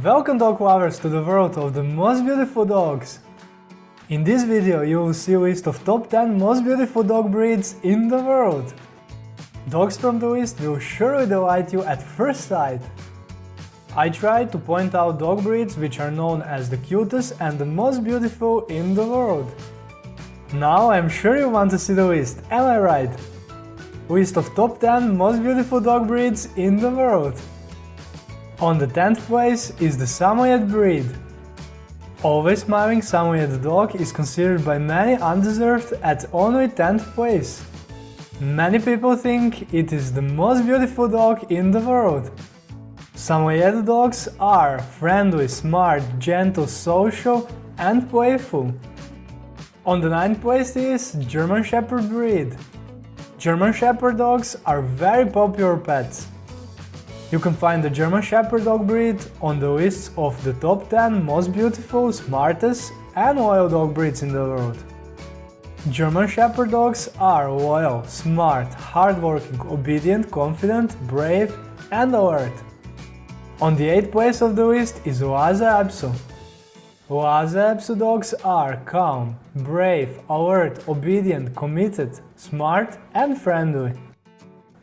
Welcome dog lovers to the world of the most beautiful dogs! In this video you will see a list of top 10 most beautiful dog breeds in the world. Dogs from the list will surely delight you at first sight. I tried to point out dog breeds which are known as the cutest and the most beautiful in the world. Now I'm sure you want to see the list, am I right? List of top 10 most beautiful dog breeds in the world. On the 10th place is the Samoyed breed. Always smiling Samoyed dog is considered by many undeserved at only 10th place. Many people think it is the most beautiful dog in the world. Samoyed dogs are friendly, smart, gentle, social and playful. On the 9th place is German Shepherd breed. German Shepherd dogs are very popular pets. You can find the German Shepherd dog breed on the list of the top 10 most beautiful, smartest and loyal dog breeds in the world. German Shepherd dogs are loyal, smart, hardworking, obedient, confident, brave and alert. On the 8th place of the list is Lhasa Apso. Lhasa Apso dogs are calm, brave, alert, obedient, committed, smart and friendly.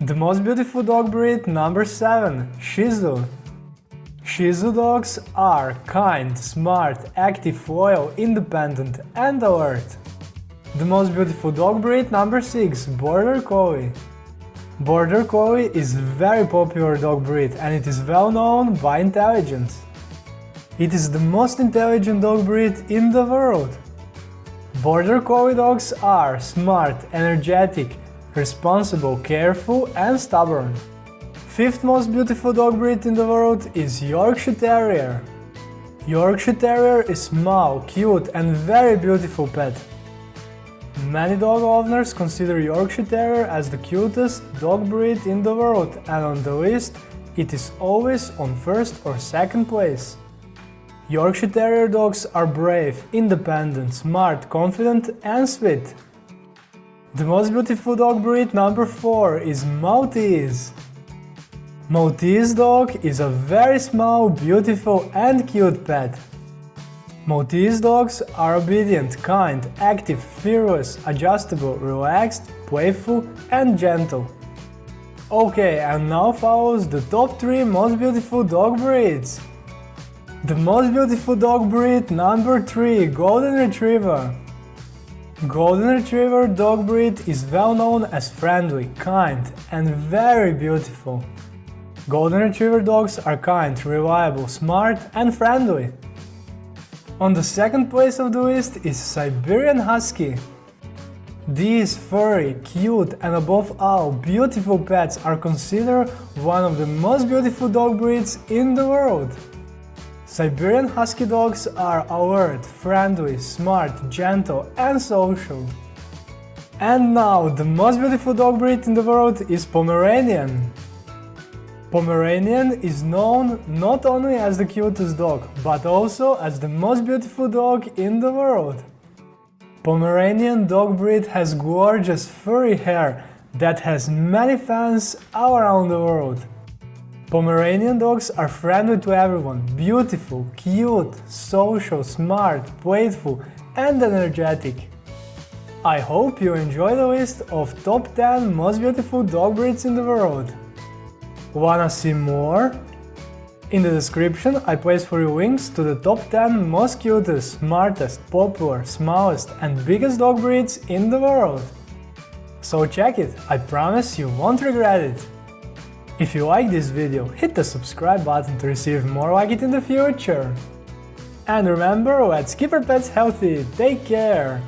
The most beautiful dog breed number 7 Shih Tzu. Shih Tzu dogs are kind, smart, active, loyal, independent and alert. The most beautiful dog breed number 6 Border Collie. Border Collie is very popular dog breed and it is well known by intelligence. It is the most intelligent dog breed in the world. Border Collie dogs are smart, energetic, responsible, careful and stubborn. Fifth most beautiful dog breed in the world is Yorkshire Terrier. Yorkshire Terrier is small, cute and very beautiful pet. Many dog owners consider Yorkshire Terrier as the cutest dog breed in the world and on the list it is always on first or second place. Yorkshire Terrier dogs are brave, independent, smart, confident and sweet. The most beautiful dog breed number 4 is Maltese. Maltese dog is a very small, beautiful and cute pet. Maltese dogs are obedient, kind, active, fearless, adjustable, relaxed, playful and gentle. Okay, and now follows the top 3 most beautiful dog breeds. The most beautiful dog breed number 3 Golden Retriever. Golden Retriever dog breed is well known as friendly, kind and very beautiful. Golden Retriever dogs are kind, reliable, smart and friendly. On the second place of the list is Siberian Husky. These furry, cute and above all beautiful pets are considered one of the most beautiful dog breeds in the world. Siberian Husky dogs are alert, friendly, smart, gentle and social. And now, the most beautiful dog breed in the world is Pomeranian. Pomeranian is known not only as the cutest dog, but also as the most beautiful dog in the world. Pomeranian dog breed has gorgeous furry hair that has many fans all around the world. Pomeranian dogs are friendly to everyone, beautiful, cute, social, smart, playful and energetic. I hope you enjoy the list of top 10 most beautiful dog breeds in the world. Wanna see more? In the description I place for you links to the top 10 most cutest, smartest, popular, smallest and biggest dog breeds in the world. So check it, I promise you won't regret it. If you like this video, hit the subscribe button to receive more like it in the future. And remember, let's keep our pets healthy, take care!